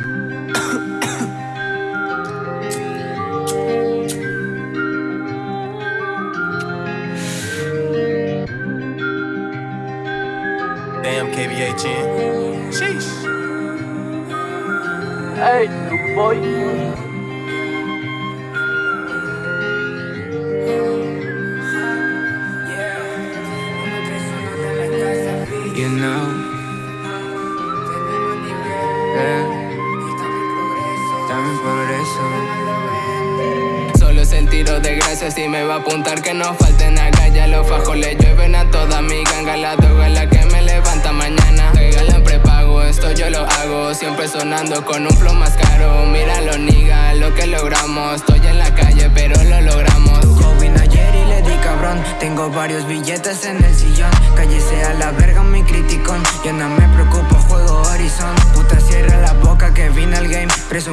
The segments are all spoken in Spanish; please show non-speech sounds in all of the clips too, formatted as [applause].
[coughs] Damn, KBA 10. Sheesh. Hey, boy. You know, Solo es el tiro de gracia si me va a apuntar que no falten acá Ya los fajos le llueven a toda mi ganga. La droga es la que me levanta mañana. Regalan prepago, esto yo lo hago. Siempre sonando con un flow más caro. Mira los niggas, lo que logramos. Estoy en la calle pero lo logramos. Joven ayer y le di cabrón. Tengo varios billetes en el sillón. Cállese a la verga mi criticón. Yo no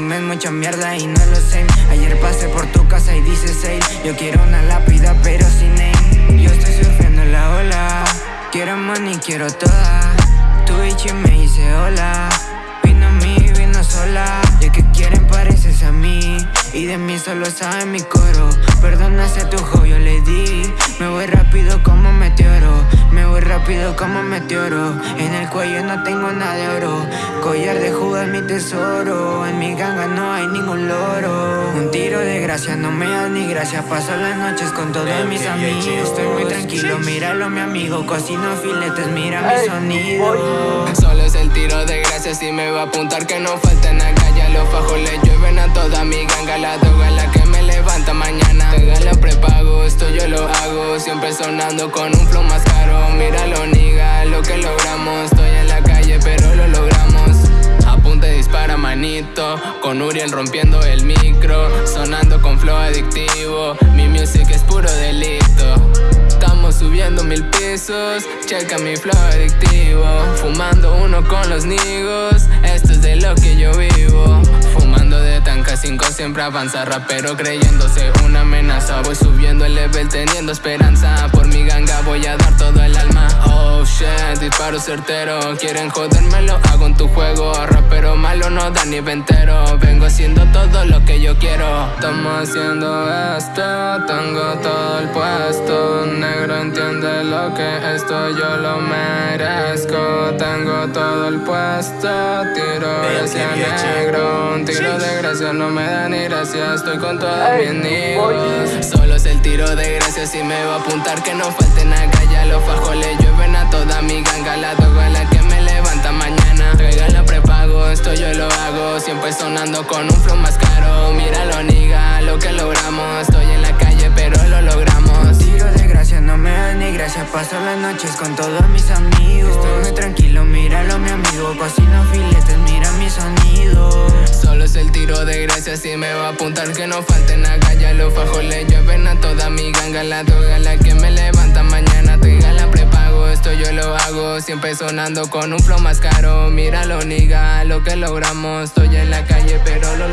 Presumes mucha mierda y no lo sé. Ayer pasé por tu casa y dice sale Yo quiero una lápida pero sin name Yo estoy surfeando la ola. Quiero money, quiero toda. Tu bitch y me dice hola. Vino a mí, vino sola. Ya que quieren pareces a mí. Y de mí solo sabe mi coro. Perdona tu yo le di. Me voy rápido como meteoro. Me voy rápido como meteoro. En el cuello no tengo nada de oro. Collar de jugas mi tesoro. En mi ganga no hay ningún loro. Un tiro de gracia no me da ni gracia. Paso las noches con todos mis amigos. Estoy muy tranquilo, míralo mi amigo. Cocino filetes, mira mi sonido. Solo es el tiro de gracia. Si me va a apuntar que no falten acá Siempre sonando con un flow más caro. Míralo niga, lo que logramos. Estoy en la calle pero lo logramos. Apunta y dispara manito. Con Uriel rompiendo el micro. Sonando con flow adictivo. Mi music es puro delito. Estamos subiendo mil pisos Checa mi flow adictivo. Fumando uno con los nigos siempre avanza Rapero creyéndose una amenaza Voy subiendo el level teniendo esperanza. Por mi ganga voy a dar todo disparo certero. Quieren joderme, lo hago en tu juego. Rapero malo no da ni ventero. Vengo haciendo todo lo que yo quiero. Estamos haciendo esto Tengo todo el puesto. Negro entiende lo que esto yo lo merezco. Tengo todo el puesto Tiro hacia negro. Un tiro de gracia no me da ni gracia. Estoy con todos mis amigos Solo es el tiro de gracia. Si me va a apuntar que no falten acá Ya los fajos le llueven a toda mi ganga La la que me levanta mañana. Regala prepago, esto yo lo hago. Siempre sonando con un flow más caro. Míralo niga, lo que logramos. Estoy en la calle pero lo logramos. Tiro de gracia no me da ni gracia. Paso las noches con todos mis amigos. Estoy muy tranquilo, míralo mi amigo. Cocino filetes, mira mi sonido. Solo es el tiro de gracia si me va a apuntar que no falten acá Ya los fajos le llueven a toda mi ganga. La droga es la que me levanta mañana Siempre sonando con un flow más caro. Míralo niga, lo que logramos. Estoy en la calle pero lo